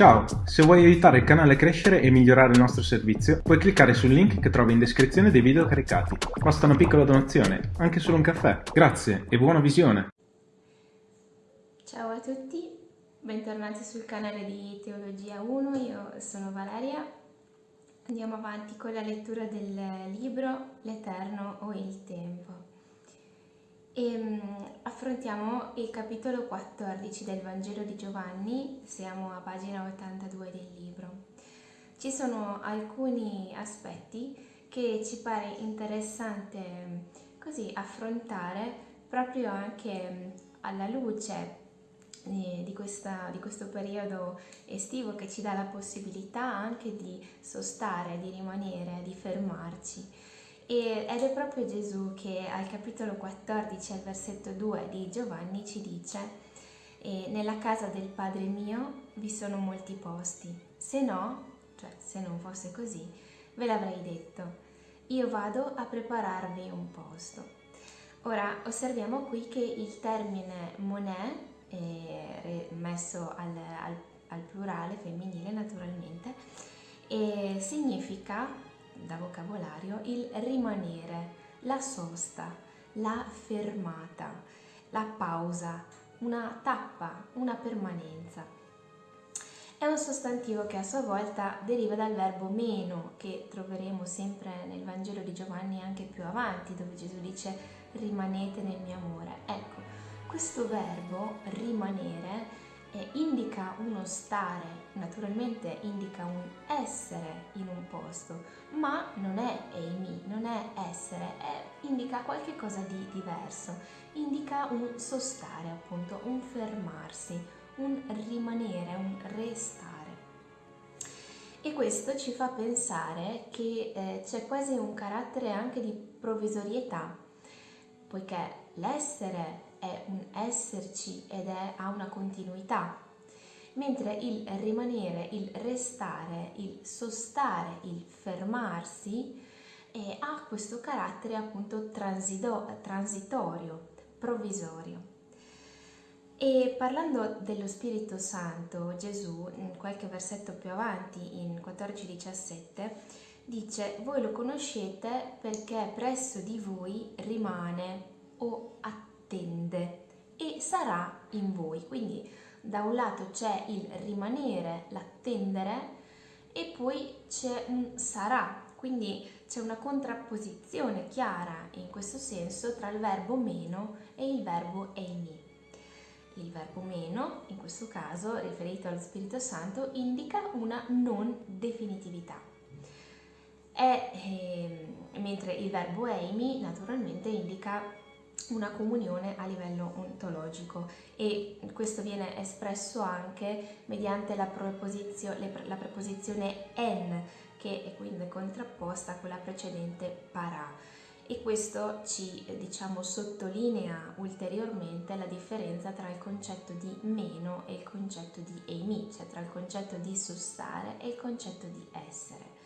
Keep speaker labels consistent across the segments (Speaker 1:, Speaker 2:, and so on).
Speaker 1: Ciao, se vuoi aiutare il canale a crescere e migliorare il nostro servizio, puoi cliccare sul link che trovi in descrizione dei video caricati. Basta una piccola donazione, anche solo un caffè. Grazie e buona visione!
Speaker 2: Ciao a tutti, bentornati sul canale di Teologia 1, io sono Valeria. Andiamo avanti con la lettura del libro L'Eterno o il Tempo e um, affrontiamo il capitolo 14 del Vangelo di Giovanni, siamo a pagina 82 del libro. Ci sono alcuni aspetti che ci pare interessante così affrontare proprio anche alla luce eh, di, questa, di, questo periodo estivo che ci dà la possibilità anche di sostare, di rimanere, di fermarci ed è proprio Gesù che al capitolo 14, al versetto 2 di Giovanni ci dice nella casa del Padre mio vi sono molti posti, se no, cioè se non fosse così, ve l'avrei detto, io vado a prepararvi un posto. Ora osserviamo qui che il termine monè, eh, messo al, al, al plurale femminile naturalmente, eh, significa da vocabolario il rimanere, la sosta, la fermata, la pausa, una tappa, una permanenza. È un sostantivo che a sua volta deriva dal verbo meno, che troveremo sempre nel Vangelo di Giovanni anche più avanti, dove Gesù dice rimanete nel mio amore. Ecco, questo verbo rimanere eh, indica uno stare, naturalmente indica un essere in un posto, ma non è eimi, non è essere, è, indica qualche cosa di diverso, indica un sostare appunto, un fermarsi, un rimanere, un restare. E questo ci fa pensare che eh, c'è quasi un carattere anche di provvisorietà, poiché l'essere è un esserci ed è, ha una continuità, mentre il rimanere, il restare, il sostare, il fermarsi eh, ha questo carattere appunto transido, transitorio, provvisorio. E parlando dello Spirito Santo, Gesù, qualche versetto più avanti, in 14-17, dice, voi lo conoscete perché presso di voi rimane o attende attende e sarà in voi. Quindi da un lato c'è il rimanere, l'attendere e poi c'è un sarà, quindi c'è una contrapposizione chiara in questo senso tra il verbo meno e il verbo eimi. Il verbo meno, in questo caso riferito allo Spirito Santo, indica una non definitività. È, eh, mentre il verbo eimi naturalmente indica una comunione a livello ontologico e questo viene espresso anche mediante la, la preposizione en che è quindi contrapposta a quella precedente para e questo ci diciamo sottolinea ulteriormente la differenza tra il concetto di meno e il concetto di eimi, cioè tra il concetto di sostare e il concetto di essere.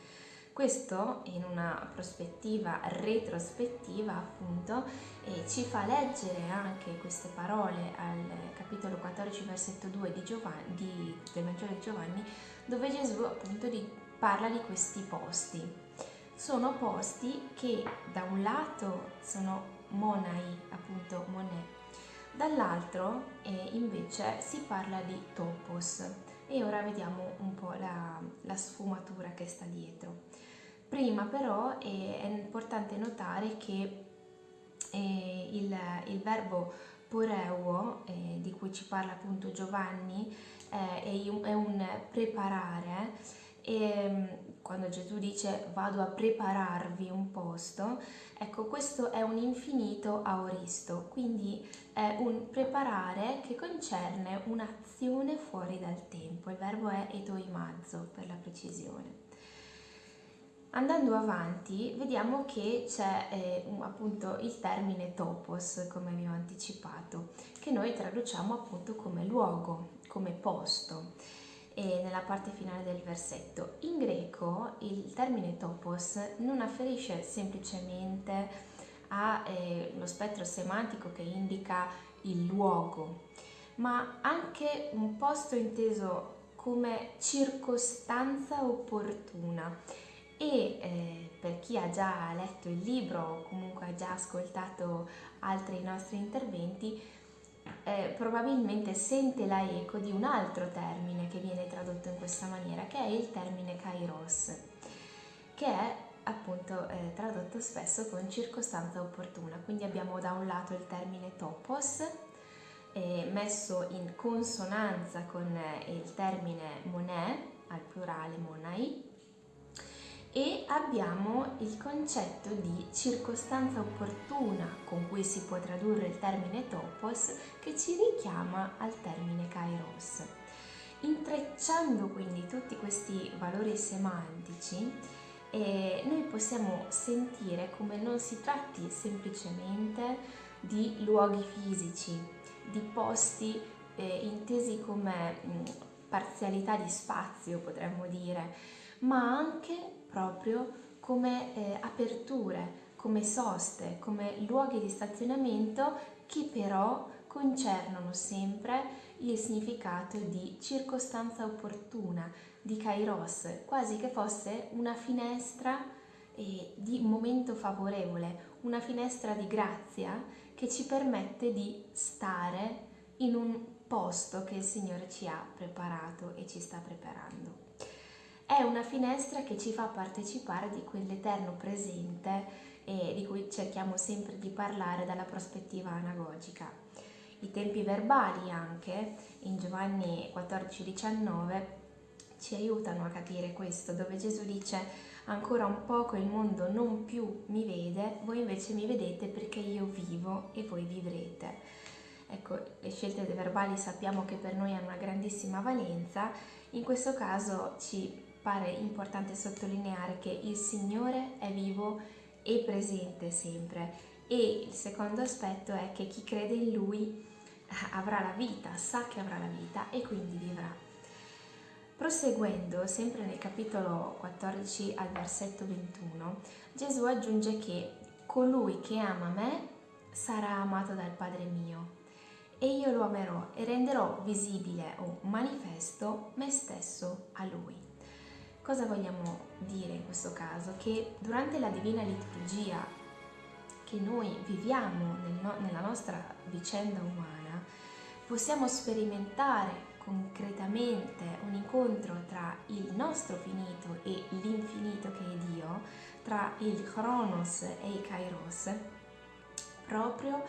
Speaker 2: Questo in una prospettiva retrospettiva appunto eh, ci fa leggere anche queste parole al capitolo 14 versetto 2 di Giovanni, di, del Vangelo di Giovanni dove Gesù appunto di, parla di questi posti. Sono posti che da un lato sono monai, appunto monè, dall'altro eh, invece si parla di topos e ora vediamo un po' la, la sfumatura che sta dietro. Prima però è, è importante notare che eh, il, il, verbo poreuo, eh, di cui ci parla appunto Giovanni, eh, è, un, è, un, preparare e mm, quando Gesù dice vado a prepararvi un posto, ecco questo è un infinito aoristo, quindi è un preparare che concerne un'azione fuori dal tempo, il verbo è etoimazzo per la precisione. Andando avanti vediamo che c'è eh, appunto il termine topos, come vi ho anticipato, che noi traduciamo appunto come luogo, come posto, e nella parte finale del versetto. In greco il termine topos non afferisce semplicemente allo eh, spettro semantico che indica il luogo, ma anche un posto inteso come circostanza opportuna e eh, per chi ha già letto il libro o comunque ha già ascoltato altri nostri interventi eh, probabilmente sente la eco di un altro termine che viene tradotto in questa maniera che è il termine kairos che è appunto eh, tradotto spesso con circostanza opportuna. Quindi abbiamo da un lato il termine topos eh, messo in consonanza con eh, il termine monè, al plurale monai, e abbiamo il concetto di circostanza opportuna con cui si può tradurre il termine topos che ci richiama al termine kairos. Intrecciando quindi tutti questi valori semantici, eh, noi possiamo sentire come non si tratti semplicemente di luoghi fisici, di posti eh, intesi come mh, parzialità di spazio, potremmo dire, ma anche proprio come eh, aperture, come soste, come luoghi di stazionamento che però concernono sempre il significato di circostanza opportuna, di kairos, quasi che fosse una finestra eh, di momento favorevole, una finestra di grazia che ci permette di stare in un posto che il Signore ci ha preparato e ci sta preparando. È una finestra che ci fa partecipare di quell'eterno presente e di cui cerchiamo sempre di parlare dalla prospettiva anagogica. I tempi verbali anche in Giovanni 14-19 ci aiutano a capire questo, dove Gesù dice ancora un poco il mondo non più mi vede, voi invece mi vedete perché io vivo e voi vivrete. Ecco, le scelte verbali sappiamo che per noi hanno una grandissima valenza, in questo caso ci pare importante sottolineare che il Signore è vivo e presente sempre e il secondo aspetto è che chi crede in Lui avrà la vita, sa che avrà la vita e quindi vivrà. Proseguendo, sempre nel capitolo 14 al versetto 21, Gesù aggiunge che colui che ama me sarà amato dal Padre mio e io lo amerò e renderò visibile o manifesto me stesso a lui. Cosa vogliamo dire in questo caso? Che durante la divina liturgia che noi viviamo nel no nella nostra vicenda umana, possiamo sperimentare concretamente un incontro tra il nostro finito e l'infinito che è Dio, tra il Chronos e il Kairos, proprio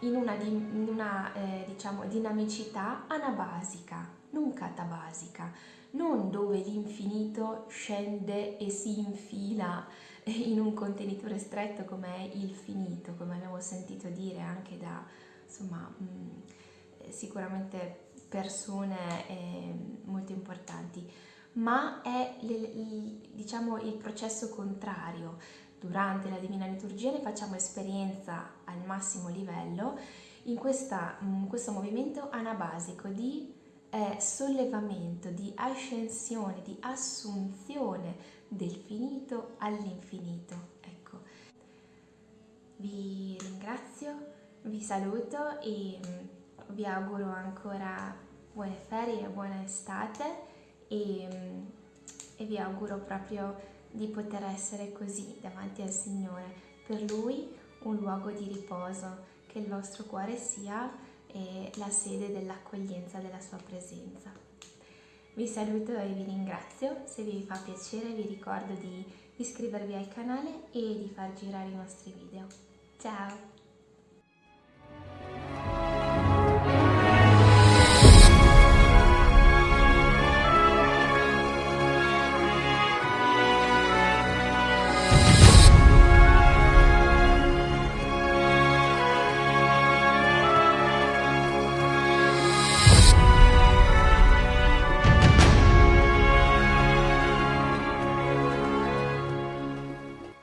Speaker 2: in una, in una eh, diciamo, dinamicità anabasica, non catabasica, non dove l'infinito scende e si infila in un contenitore stretto come è il finito, come abbiamo sentito dire anche da insomma, mm, sicuramente persone eh, molto importanti, ma è diciamo, il processo contrario. Durante la Divina Liturgia ne facciamo esperienza al massimo livello in, questa, in questo movimento anabasico di eh, sollevamento, di ascensione, di assunzione del finito all'infinito. Ecco. Vi ringrazio, vi saluto e mm, vi auguro ancora buone ferie, buona estate e, e vi auguro proprio di poter essere così davanti al Signore, per Lui un luogo di riposo, che il vostro cuore sia la sede dell'accoglienza della sua presenza. Vi saluto e vi ringrazio, se vi fa piacere vi ricordo di iscrivervi al canale e di far girare i nostri video. Ciao!